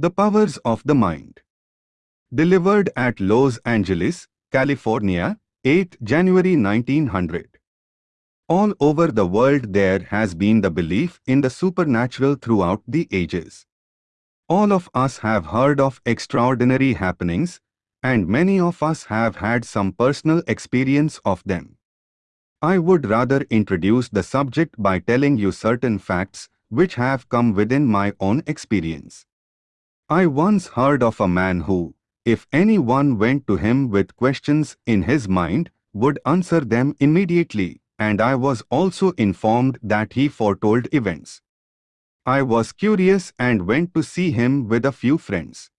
The Powers of the Mind. Delivered at Los Angeles, California, 8 January 1900. All over the world there has been the belief in the supernatural throughout the ages. All of us have heard of extraordinary happenings, and many of us have had some personal experience of them. I would rather introduce the subject by telling you certain facts which have come within my own experience. I once heard of a man who, if anyone went to him with questions in his mind, would answer them immediately, and I was also informed that he foretold events. I was curious and went to see him with a few friends.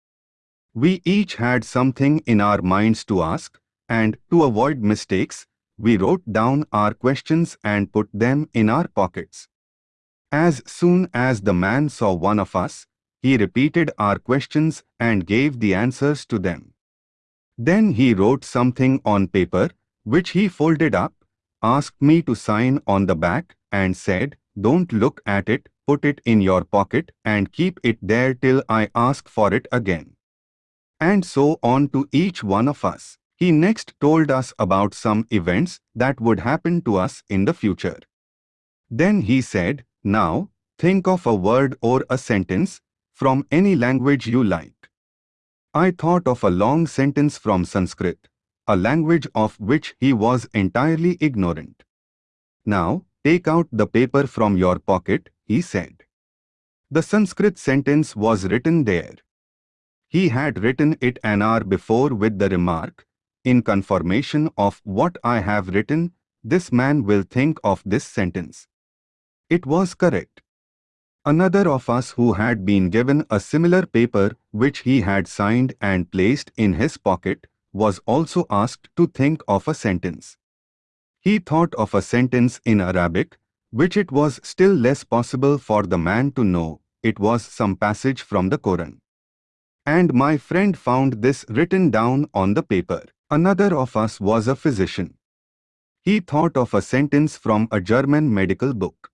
We each had something in our minds to ask, and to avoid mistakes, we wrote down our questions and put them in our pockets. As soon as the man saw one of us, he repeated our questions and gave the answers to them. Then he wrote something on paper, which he folded up, asked me to sign on the back, and said, Don't look at it, put it in your pocket and keep it there till I ask for it again. And so on to each one of us. He next told us about some events that would happen to us in the future. Then he said, Now, think of a word or a sentence from any language you like. I thought of a long sentence from Sanskrit, a language of which he was entirely ignorant. Now, take out the paper from your pocket he said. The Sanskrit sentence was written there. He had written it an hour before with the remark, in confirmation of what I have written, this man will think of this sentence. It was correct. Another of us who had been given a similar paper which he had signed and placed in his pocket was also asked to think of a sentence. He thought of a sentence in Arabic which it was still less possible for the man to know, it was some passage from the Koran. And my friend found this written down on the paper. Another of us was a physician. He thought of a sentence from a German medical book.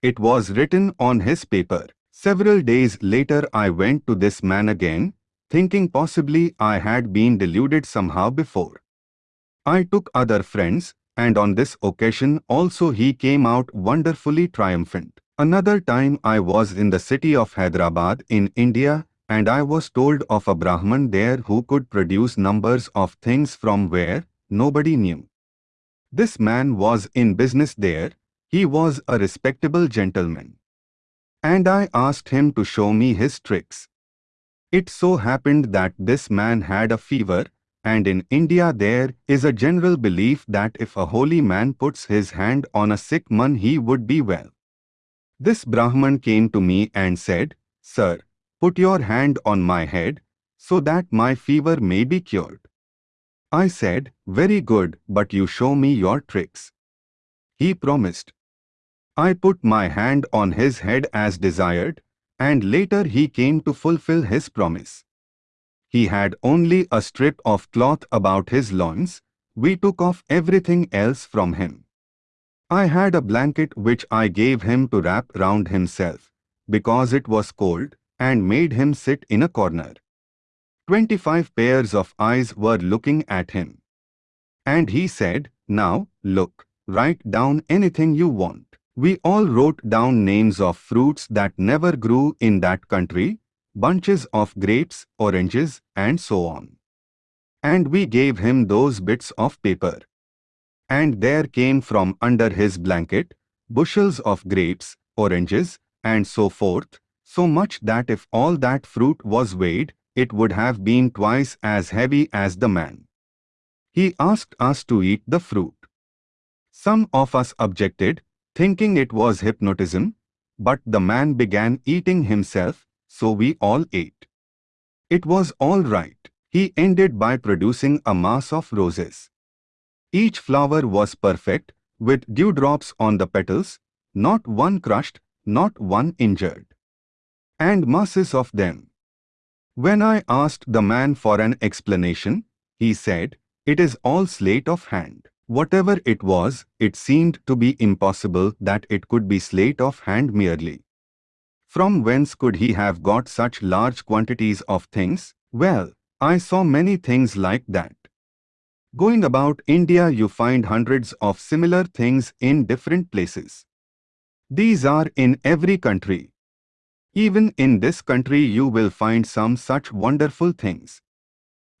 It was written on his paper. Several days later I went to this man again, thinking possibly I had been deluded somehow before. I took other friends, and on this occasion also he came out wonderfully triumphant. Another time I was in the city of Hyderabad in India and I was told of a Brahman there who could produce numbers of things from where nobody knew. This man was in business there, he was a respectable gentleman. And I asked him to show me his tricks. It so happened that this man had a fever and in India there is a general belief that if a holy man puts his hand on a sick man he would be well. This Brahman came to me and said, Sir, put your hand on my head, so that my fever may be cured. I said, Very good, but you show me your tricks. He promised. I put my hand on his head as desired, and later he came to fulfill his promise. He had only a strip of cloth about his loins. We took off everything else from him. I had a blanket which I gave him to wrap round himself, because it was cold, and made him sit in a corner. Twenty-five pairs of eyes were looking at him. And he said, Now, look, write down anything you want. We all wrote down names of fruits that never grew in that country, bunches of grapes, oranges, and so on. And we gave him those bits of paper. And there came from under his blanket bushels of grapes, oranges, and so forth, so much that if all that fruit was weighed, it would have been twice as heavy as the man. He asked us to eat the fruit. Some of us objected, thinking it was hypnotism, but the man began eating himself, so we all ate. It was all right. He ended by producing a mass of roses. Each flower was perfect, with dewdrops on the petals, not one crushed, not one injured. And masses of them. When I asked the man for an explanation, he said, it is all sleight of hand. Whatever it was, it seemed to be impossible that it could be sleight of hand merely. From whence could he have got such large quantities of things? Well, I saw many things like that. Going about India you find hundreds of similar things in different places. These are in every country. Even in this country you will find some such wonderful things.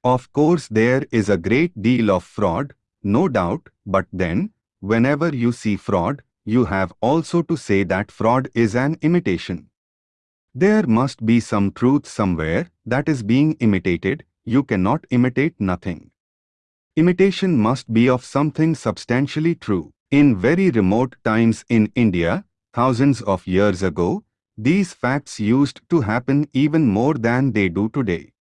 Of course there is a great deal of fraud, no doubt, but then, whenever you see fraud, you have also to say that fraud is an imitation. There must be some truth somewhere that is being imitated, you cannot imitate nothing. Imitation must be of something substantially true. In very remote times in India, thousands of years ago, these facts used to happen even more than they do today.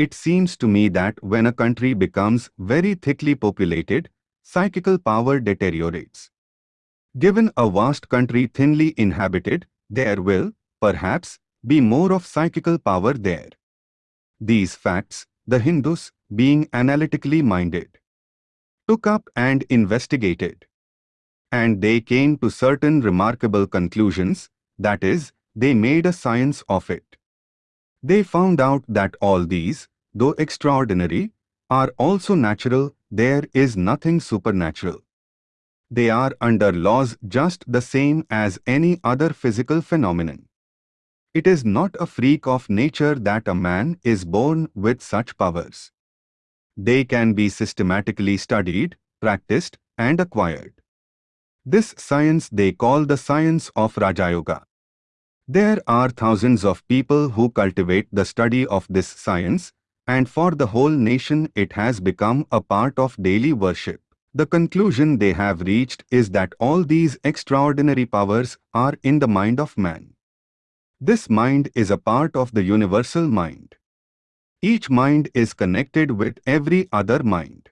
It seems to me that when a country becomes very thickly populated, psychical power deteriorates. Given a vast country thinly inhabited, there will, perhaps, be more of psychical power there. These facts, the Hindus, being analytically minded, took up and investigated. And they came to certain remarkable conclusions, that is, they made a science of it. They found out that all these, though extraordinary, are also natural, there is nothing supernatural. They are under laws just the same as any other physical phenomenon. It is not a freak of nature that a man is born with such powers. They can be systematically studied, practiced, and acquired. This science they call the science of Raja Yoga. There are thousands of people who cultivate the study of this science, and for the whole nation it has become a part of daily worship. The conclusion they have reached is that all these extraordinary powers are in the mind of man. This mind is a part of the universal mind. Each mind is connected with every other mind.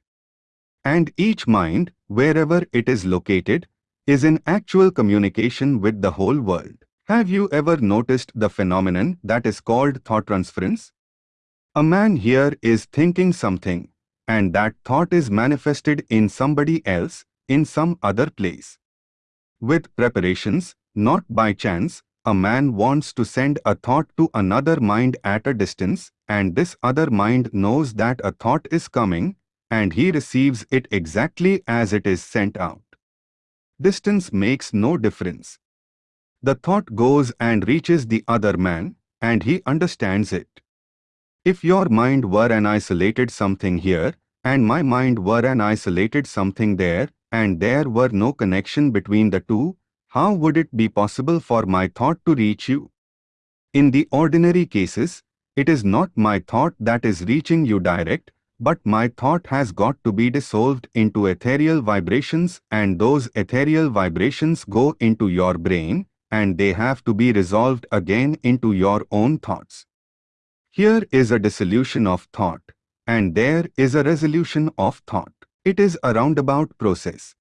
And each mind, wherever it is located, is in actual communication with the whole world. Have you ever noticed the phenomenon that is called thought transference? A man here is thinking something, and that thought is manifested in somebody else, in some other place. With preparations, not by chance, a man wants to send a thought to another mind at a distance, and this other mind knows that a thought is coming, and he receives it exactly as it is sent out. Distance makes no difference. The thought goes and reaches the other man, and he understands it. If your mind were an isolated something here, and my mind were an isolated something there, and there were no connection between the two, how would it be possible for my thought to reach you? In the ordinary cases, it is not my thought that is reaching you direct, but my thought has got to be dissolved into ethereal vibrations and those ethereal vibrations go into your brain and they have to be resolved again into your own thoughts. Here is a dissolution of thought and there is a resolution of thought. It is a roundabout process.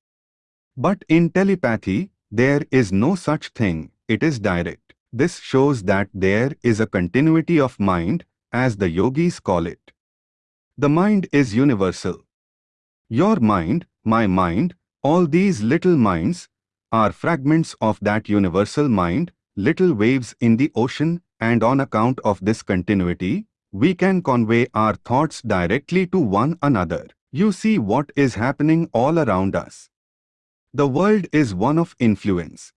But in telepathy, there is no such thing, it is direct. This shows that there is a continuity of mind, as the yogis call it. The mind is universal. Your mind, my mind, all these little minds, are fragments of that universal mind, little waves in the ocean, and on account of this continuity, we can convey our thoughts directly to one another. You see what is happening all around us. The world is one of influence.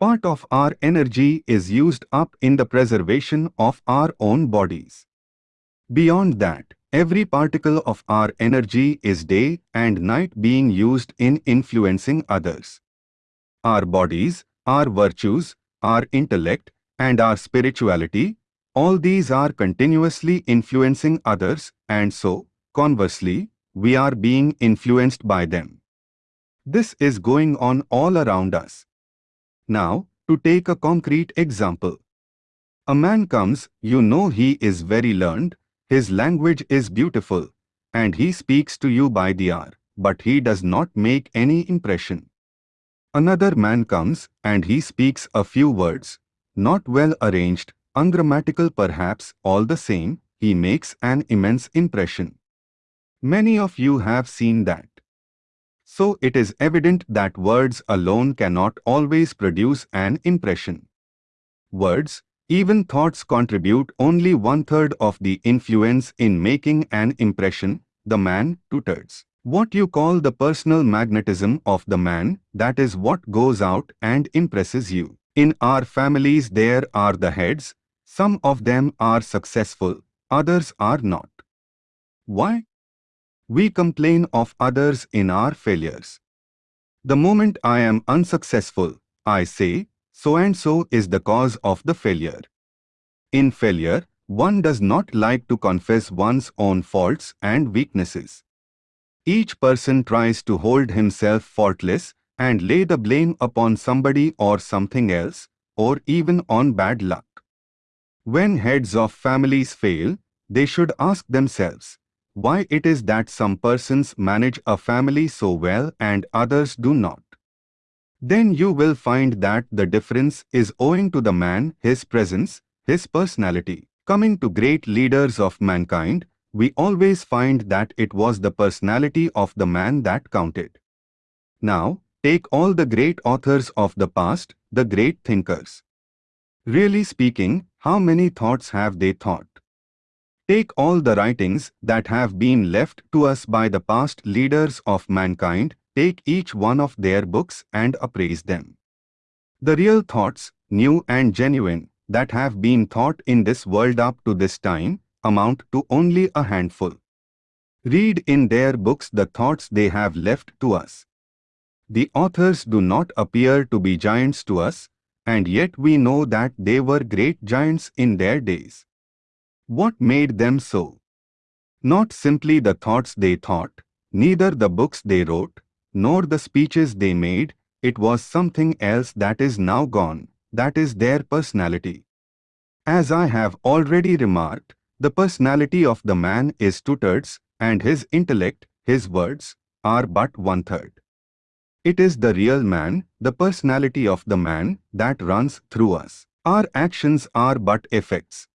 Part of our energy is used up in the preservation of our own bodies. Beyond that, every particle of our energy is day and night being used in influencing others. Our bodies, our virtues, our intellect, and our spirituality, all these are continuously influencing others and so, conversely, we are being influenced by them. This is going on all around us. Now, to take a concrete example. A man comes, you know he is very learned, his language is beautiful, and he speaks to you by the hour, but he does not make any impression. Another man comes, and he speaks a few words, not well arranged, ungrammatical perhaps, all the same, he makes an immense impression. Many of you have seen that. So it is evident that words alone cannot always produce an impression. words, even thoughts contribute only one-third of the influence in making an impression, the man, two-thirds. What you call the personal magnetism of the man, that is what goes out and impresses you. In our families there are the heads, some of them are successful, others are not. Why? We complain of others in our failures. The moment I am unsuccessful, I say, so and so is the cause of the failure. In failure, one does not like to confess one's own faults and weaknesses. Each person tries to hold himself faultless and lay the blame upon somebody or something else, or even on bad luck. When heads of families fail, they should ask themselves, why it is that some persons manage a family so well and others do not. Then you will find that the difference is owing to the man, his presence, his personality. Coming to great leaders of mankind, we always find that it was the personality of the man that counted. Now, take all the great authors of the past, the great thinkers. Really speaking, how many thoughts have they thought? Take all the writings that have been left to us by the past leaders of mankind, take each one of their books and appraise them. The real thoughts, new and genuine, that have been thought in this world up to this time, amount to only a handful. Read in their books the thoughts they have left to us. The authors do not appear to be giants to us, and yet we know that they were great giants in their days. What made them so? Not simply the thoughts they thought, neither the books they wrote, nor the speeches they made, it was something else that is now gone, that is their personality. As I have already remarked, the personality of the man is two-thirds, and his intellect, his words, are but one-third. It is the real man, the personality of the man, that runs through us. Our actions are but effects.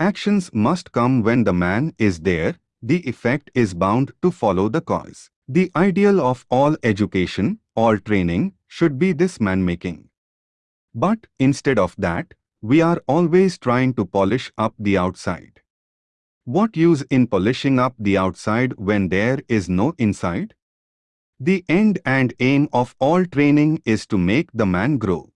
Actions must come when the man is there, the effect is bound to follow the cause. The ideal of all education, all training, should be this man-making. But instead of that, we are always trying to polish up the outside. What use in polishing up the outside when there is no inside? The end and aim of all training is to make the man grow.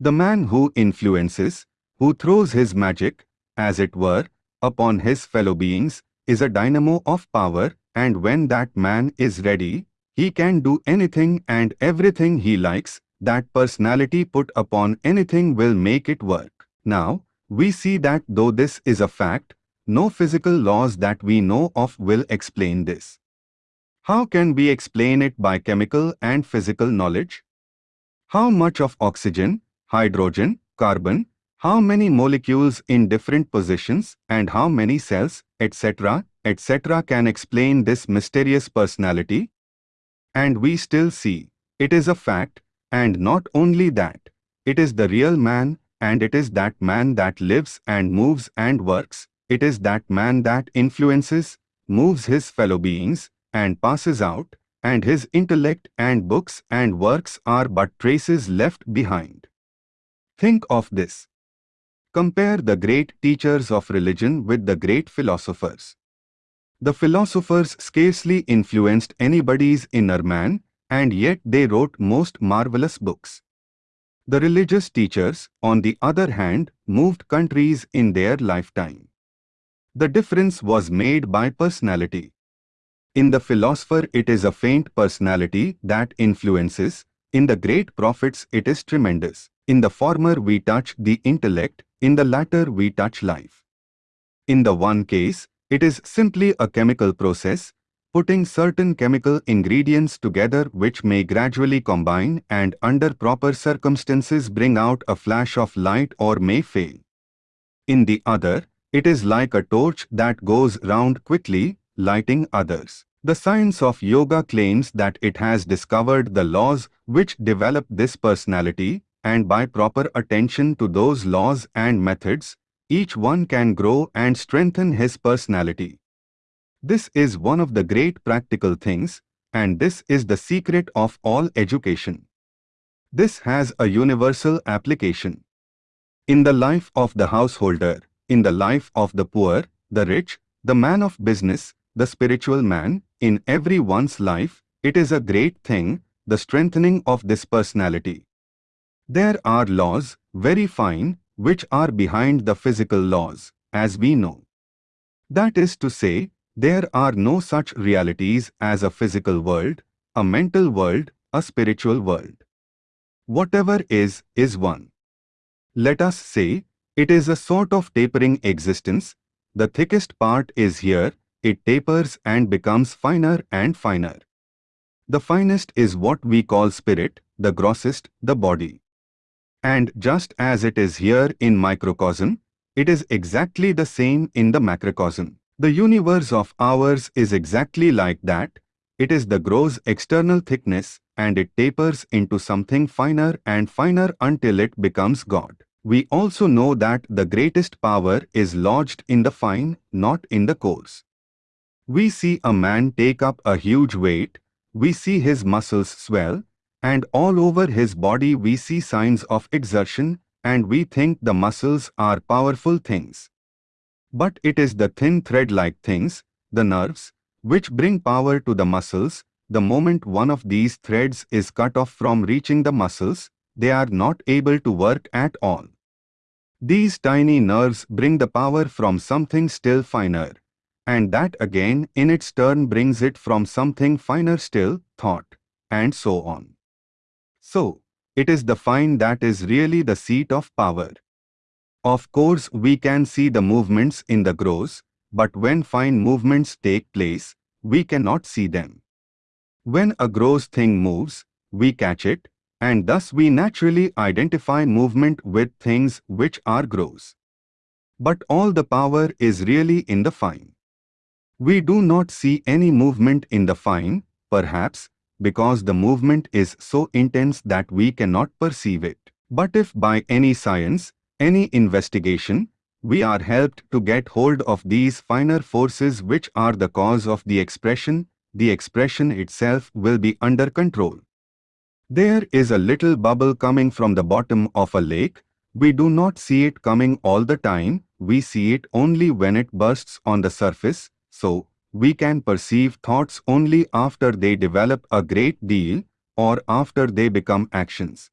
The man who influences, who throws his magic, as it were, upon his fellow beings, is a dynamo of power and when that man is ready, he can do anything and everything he likes, that personality put upon anything will make it work. Now, we see that though this is a fact, no physical laws that we know of will explain this. How can we explain it by chemical and physical knowledge? How much of oxygen, hydrogen, carbon, how many molecules in different positions and how many cells, etc., etc. can explain this mysterious personality? And we still see, it is a fact, and not only that, it is the real man, and it is that man that lives and moves and works. It is that man that influences, moves his fellow beings, and passes out, and his intellect and books and works are but traces left behind. Think of this. Compare the great teachers of religion with the great philosophers. The philosophers scarcely influenced anybody's inner man, and yet they wrote most marvelous books. The religious teachers, on the other hand, moved countries in their lifetime. The difference was made by personality. In the philosopher it is a faint personality that influences, in the great prophets it is tremendous. In the former we touch the intellect, in the latter we touch life. In the one case, it is simply a chemical process, putting certain chemical ingredients together which may gradually combine and under proper circumstances bring out a flash of light or may fail. In the other, it is like a torch that goes round quickly, lighting others. The science of yoga claims that it has discovered the laws which develop this personality, and by proper attention to those laws and methods, each one can grow and strengthen his personality. This is one of the great practical things, and this is the secret of all education. This has a universal application. In the life of the householder, in the life of the poor, the rich, the man of business, the spiritual man, in everyone's life, it is a great thing, the strengthening of this personality. There are laws, very fine, which are behind the physical laws, as we know. That is to say, there are no such realities as a physical world, a mental world, a spiritual world. Whatever is, is one. Let us say, it is a sort of tapering existence. The thickest part is here, it tapers and becomes finer and finer. The finest is what we call spirit, the grossest, the body. And just as it is here in microcosm, it is exactly the same in the macrocosm. The universe of ours is exactly like that. It is the gross external thickness and it tapers into something finer and finer until it becomes God. We also know that the greatest power is lodged in the fine, not in the coarse. We see a man take up a huge weight, we see his muscles swell, and all over his body we see signs of exertion, and we think the muscles are powerful things. But it is the thin thread-like things, the nerves, which bring power to the muscles. The moment one of these threads is cut off from reaching the muscles, they are not able to work at all. These tiny nerves bring the power from something still finer, and that again in its turn brings it from something finer still, thought, and so on. So, it is the fine that is really the seat of power. Of course we can see the movements in the gross, but when fine movements take place, we cannot see them. When a gross thing moves, we catch it, and thus we naturally identify movement with things which are gross. But all the power is really in the fine. We do not see any movement in the fine, perhaps, because the movement is so intense that we cannot perceive it. But if by any science, any investigation, we are helped to get hold of these finer forces which are the cause of the expression, the expression itself will be under control. There is a little bubble coming from the bottom of a lake. We do not see it coming all the time, we see it only when it bursts on the surface, so we can perceive thoughts only after they develop a great deal or after they become actions.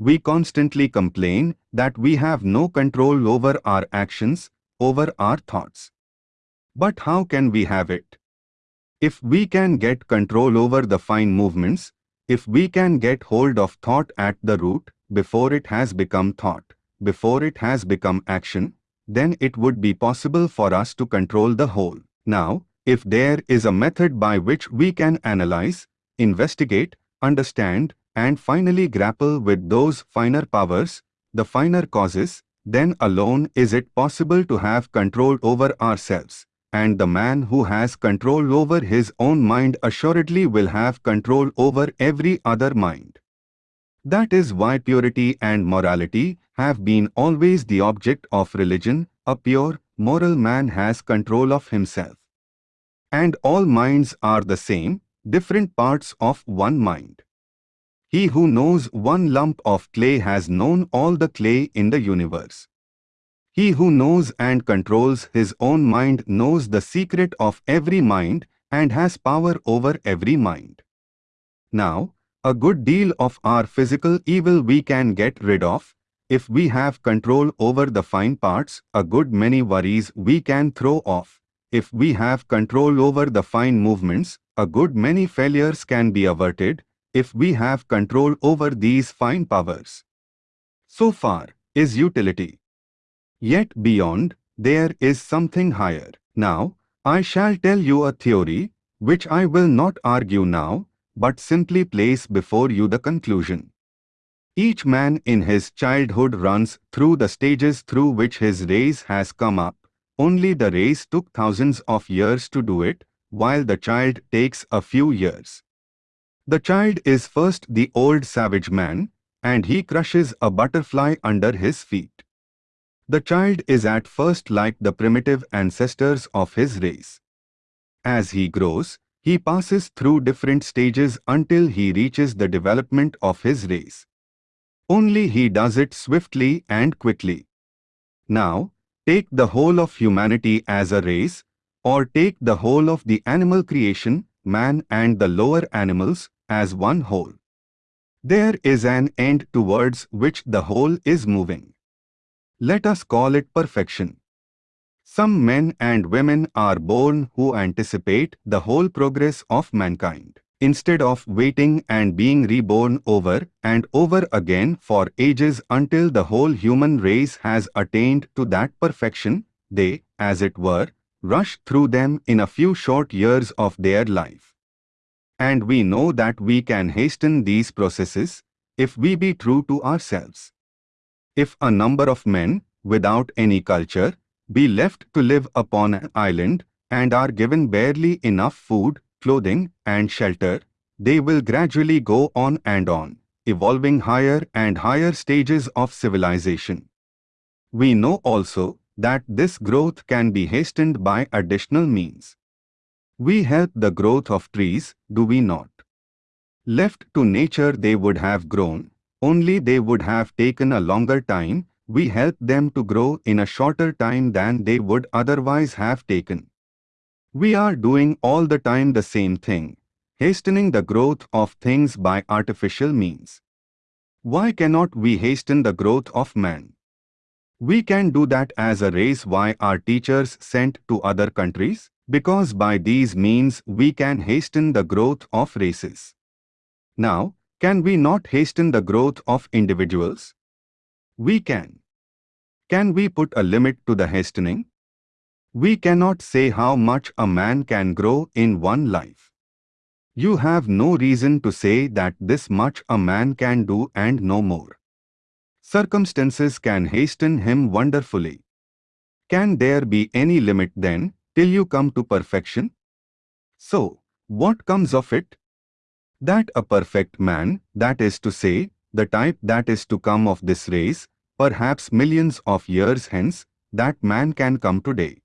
We constantly complain that we have no control over our actions, over our thoughts. But how can we have it? If we can get control over the fine movements, if we can get hold of thought at the root, before it has become thought, before it has become action, then it would be possible for us to control the whole. Now, if there is a method by which we can analyze, investigate, understand, and finally grapple with those finer powers, the finer causes, then alone is it possible to have control over ourselves and the man who has control over his own mind assuredly will have control over every other mind. That is why purity and morality have been always the object of religion, a pure, moral man has control of himself. And all minds are the same, different parts of one mind. He who knows one lump of clay has known all the clay in the universe. He who knows and controls his own mind knows the secret of every mind and has power over every mind. Now, a good deal of our physical evil we can get rid of. If we have control over the fine parts, a good many worries we can throw off. If we have control over the fine movements, a good many failures can be averted if we have control over these fine powers. So far is utility. Yet beyond, there is something higher. Now, I shall tell you a theory, which I will not argue now, but simply place before you the conclusion. Each man in his childhood runs through the stages through which his race has come up. Only the race took thousands of years to do it, while the child takes a few years. The child is first the old savage man, and he crushes a butterfly under his feet. The child is at first like the primitive ancestors of his race. As he grows, he passes through different stages until he reaches the development of his race. Only he does it swiftly and quickly. Now, take the whole of humanity as a race, or take the whole of the animal creation, man and the lower animals, as one whole. There is an end towards which the whole is moving. Let us call it perfection. Some men and women are born who anticipate the whole progress of mankind. Instead of waiting and being reborn over and over again for ages until the whole human race has attained to that perfection, they, as it were, rush through them in a few short years of their life. And we know that we can hasten these processes if we be true to ourselves. If a number of men, without any culture, be left to live upon an island and are given barely enough food, clothing, and shelter, they will gradually go on and on, evolving higher and higher stages of civilization. We know also that this growth can be hastened by additional means. We help the growth of trees, do we not? Left to nature they would have grown, only they would have taken a longer time, we help them to grow in a shorter time than they would otherwise have taken. We are doing all the time the same thing, hastening the growth of things by artificial means. Why cannot we hasten the growth of man? We can do that as a race why are teachers sent to other countries? Because by these means we can hasten the growth of races. Now, can we not hasten the growth of individuals? We can. Can we put a limit to the hastening? We cannot say how much a man can grow in one life. You have no reason to say that this much a man can do and no more. Circumstances can hasten him wonderfully. Can there be any limit then, till you come to perfection? So, what comes of it? That a perfect man, that is to say, the type that is to come of this race, perhaps millions of years hence, that man can come today.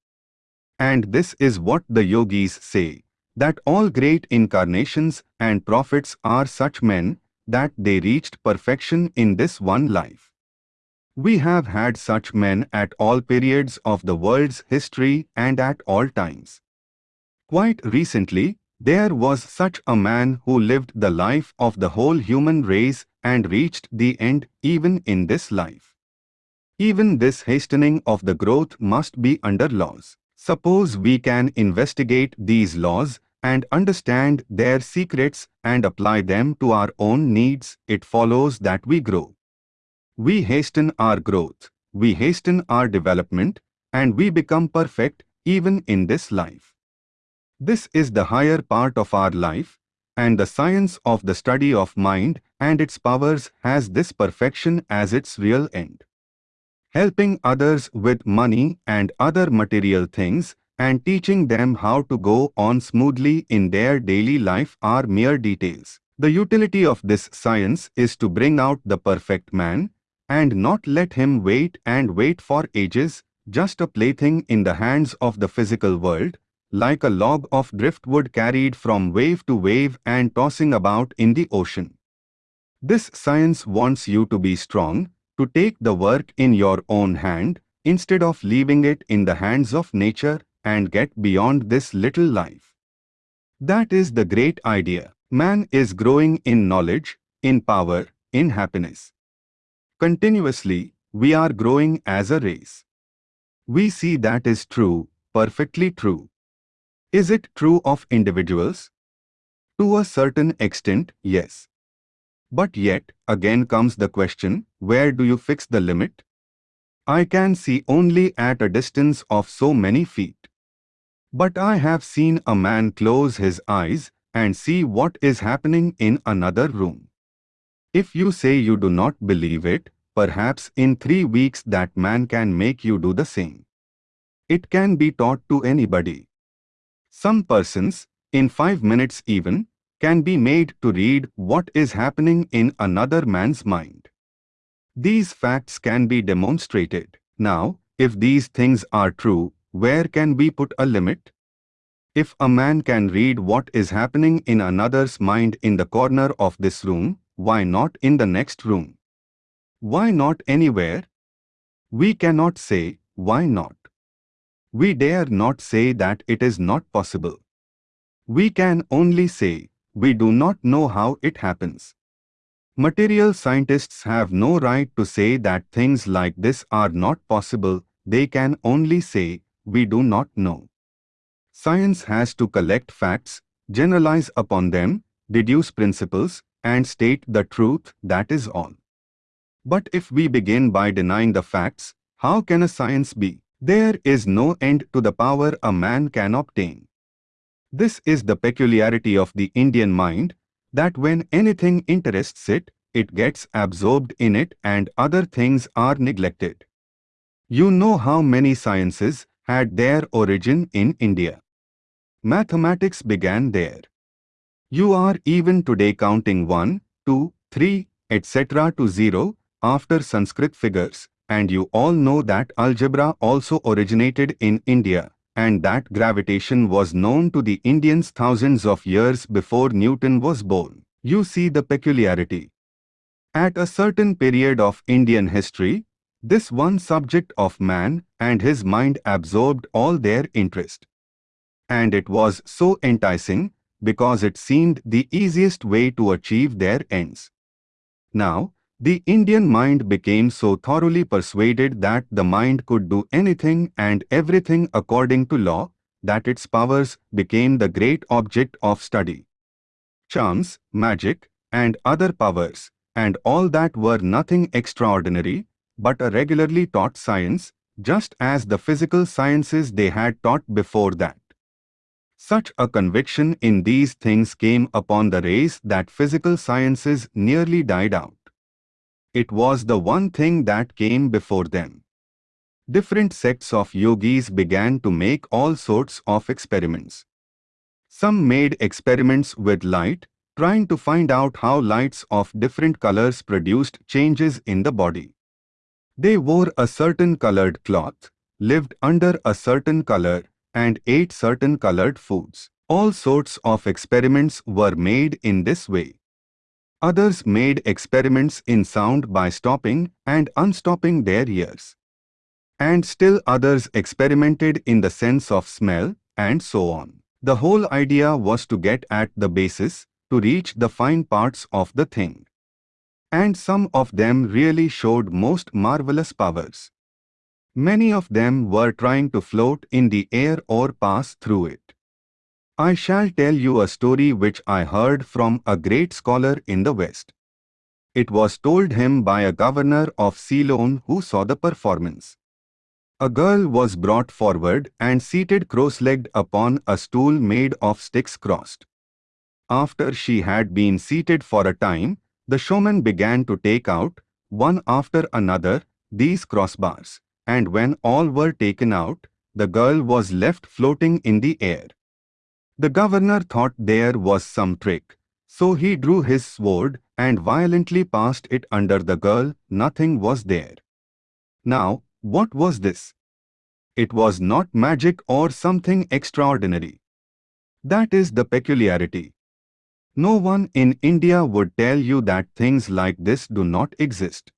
And this is what the yogis say that all great incarnations and prophets are such men that they reached perfection in this one life. We have had such men at all periods of the world's history and at all times. Quite recently, there was such a man who lived the life of the whole human race and reached the end even in this life. Even this hastening of the growth must be under laws. Suppose we can investigate these laws and understand their secrets and apply them to our own needs, it follows that we grow. We hasten our growth, we hasten our development, and we become perfect even in this life. This is the higher part of our life, and the science of the study of mind and its powers has this perfection as its real end. Helping others with money and other material things and teaching them how to go on smoothly in their daily life are mere details. The utility of this science is to bring out the perfect man and not let him wait and wait for ages, just a plaything in the hands of the physical world, like a log of driftwood carried from wave to wave and tossing about in the ocean. This science wants you to be strong, to take the work in your own hand, instead of leaving it in the hands of nature and get beyond this little life. That is the great idea. Man is growing in knowledge, in power, in happiness. Continuously, we are growing as a race. We see that is true, perfectly true. Is it true of individuals? To a certain extent, yes. But yet, again comes the question, where do you fix the limit? I can see only at a distance of so many feet. But I have seen a man close his eyes and see what is happening in another room. If you say you do not believe it, perhaps in three weeks that man can make you do the same. It can be taught to anybody. Some persons, in five minutes even, can be made to read what is happening in another man's mind. These facts can be demonstrated. Now, if these things are true, where can we put a limit? If a man can read what is happening in another's mind in the corner of this room, why not in the next room? Why not anywhere? We cannot say, why not? We dare not say that it is not possible. We can only say, we do not know how it happens. Material scientists have no right to say that things like this are not possible, they can only say, we do not know. Science has to collect facts, generalize upon them, deduce principles, and state the truth, that is all. But if we begin by denying the facts, how can a science be? There is no end to the power a man can obtain. This is the peculiarity of the Indian mind, that when anything interests it, it gets absorbed in it and other things are neglected. You know how many sciences had their origin in India. Mathematics began there. You are even today counting 1, 2, 3, etc. to 0 after Sanskrit figures, and you all know that algebra also originated in India and that gravitation was known to the Indians thousands of years before Newton was born. You see the peculiarity. At a certain period of Indian history, this one subject of man and his mind absorbed all their interest. And it was so enticing because it seemed the easiest way to achieve their ends. Now, the Indian mind became so thoroughly persuaded that the mind could do anything and everything according to law, that its powers became the great object of study. Charms, magic, and other powers, and all that were nothing extraordinary, but a regularly taught science, just as the physical sciences they had taught before that. Such a conviction in these things came upon the race that physical sciences nearly died out. It was the one thing that came before them. Different sects of yogis began to make all sorts of experiments. Some made experiments with light, trying to find out how lights of different colors produced changes in the body. They wore a certain colored cloth, lived under a certain color, and ate certain colored foods. All sorts of experiments were made in this way. Others made experiments in sound by stopping and unstopping their ears. And still others experimented in the sense of smell, and so on. The whole idea was to get at the basis, to reach the fine parts of the thing. And some of them really showed most marvelous powers. Many of them were trying to float in the air or pass through it. I shall tell you a story which I heard from a great scholar in the West. It was told him by a governor of Ceylon who saw the performance. A girl was brought forward and seated cross-legged upon a stool made of sticks crossed. After she had been seated for a time, the showman began to take out, one after another, these crossbars, and when all were taken out, the girl was left floating in the air. The governor thought there was some trick, so he drew his sword and violently passed it under the girl, nothing was there. Now, what was this? It was not magic or something extraordinary. That is the peculiarity. No one in India would tell you that things like this do not exist.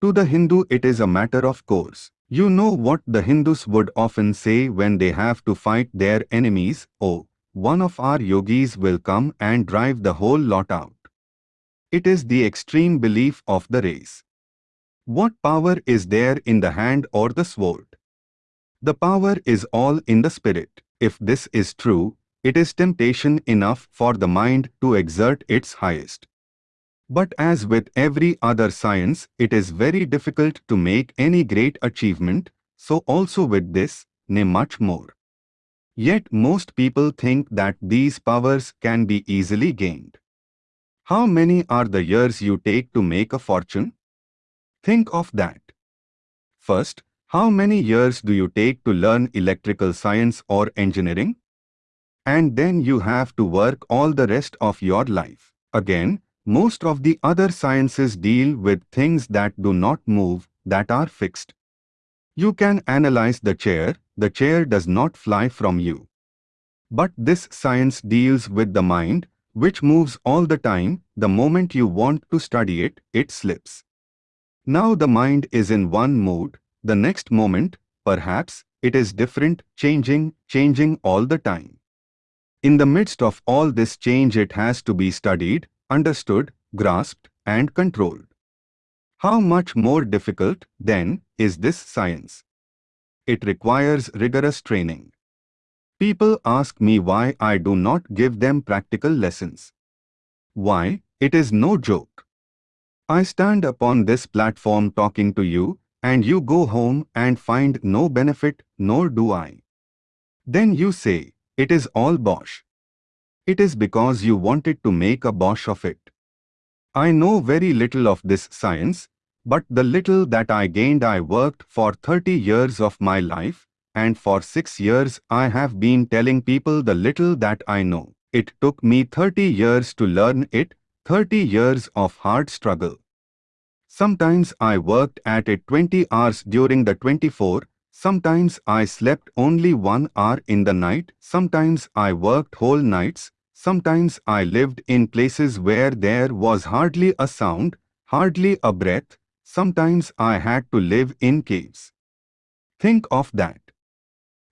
To the Hindu it is a matter of course. You know what the Hindus would often say when they have to fight their enemies, oh, one of our yogis will come and drive the whole lot out. It is the extreme belief of the race. What power is there in the hand or the sword? The power is all in the spirit. If this is true, it is temptation enough for the mind to exert its highest. But as with every other science, it is very difficult to make any great achievement, so also with this, nay much more. Yet most people think that these powers can be easily gained. How many are the years you take to make a fortune? Think of that. First, how many years do you take to learn electrical science or engineering? And then you have to work all the rest of your life. Again, most of the other sciences deal with things that do not move, that are fixed. You can analyze the chair, the chair does not fly from you. But this science deals with the mind, which moves all the time, the moment you want to study it, it slips. Now the mind is in one mood, the next moment, perhaps, it is different, changing, changing all the time. In the midst of all this change it has to be studied, understood, grasped, and controlled. How much more difficult, then, is this science? It requires rigorous training. People ask me why I do not give them practical lessons. Why, it is no joke. I stand upon this platform talking to you, and you go home and find no benefit, nor do I. Then you say, it is all bosh. It is because you wanted to make a bosh of it. I know very little of this science, but the little that I gained I worked for 30 years of my life, and for 6 years I have been telling people the little that I know. It took me 30 years to learn it, 30 years of hard struggle. Sometimes I worked at it 20 hours during the 24, sometimes I slept only one hour in the night, sometimes I worked whole nights, sometimes I lived in places where there was hardly a sound, hardly a breath, sometimes I had to live in caves. Think of that.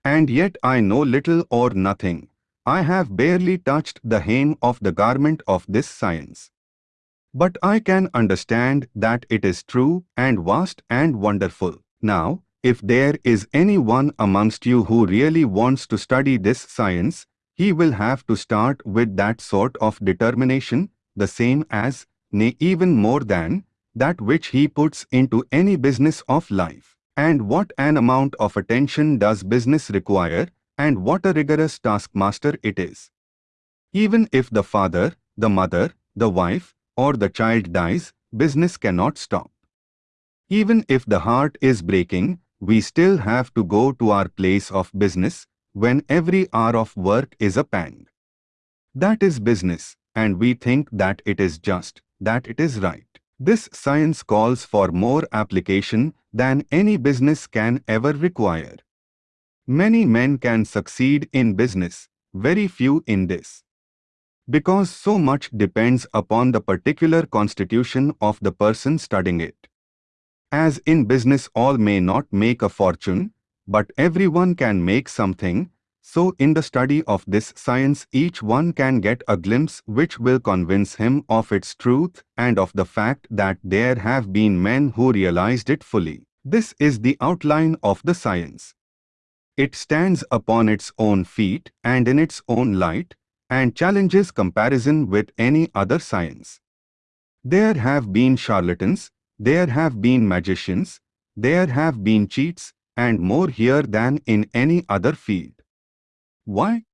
And yet I know little or nothing. I have barely touched the hem of the garment of this science. But I can understand that it is true and vast and wonderful. Now, if there is anyone amongst you who really wants to study this science, he will have to start with that sort of determination, the same as, nay even more than, that which he puts into any business of life. And what an amount of attention does business require, and what a rigorous taskmaster it is. Even if the father, the mother, the wife, or the child dies, business cannot stop. Even if the heart is breaking, we still have to go to our place of business, when every hour of work is a pang. That is business, and we think that it is just, that it is right. This science calls for more application than any business can ever require. Many men can succeed in business, very few in this because so much depends upon the particular constitution of the person studying it. As in business all may not make a fortune, but everyone can make something, so in the study of this science each one can get a glimpse which will convince him of its truth and of the fact that there have been men who realized it fully. This is the outline of the science. It stands upon its own feet and in its own light, and challenges comparison with any other science. There have been charlatans, there have been magicians, there have been cheats, and more here than in any other field. Why?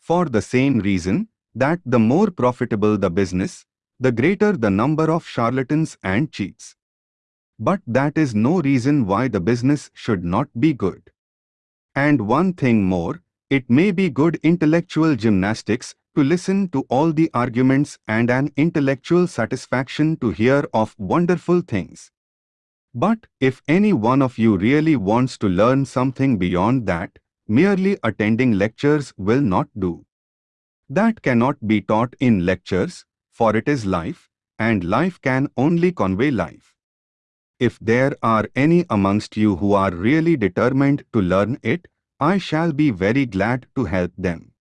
For the same reason that the more profitable the business, the greater the number of charlatans and cheats. But that is no reason why the business should not be good. And one thing more, it may be good intellectual gymnastics to listen to all the arguments and an intellectual satisfaction to hear of wonderful things. But if any one of you really wants to learn something beyond that, merely attending lectures will not do. That cannot be taught in lectures, for it is life, and life can only convey life. If there are any amongst you who are really determined to learn it, I shall be very glad to help them.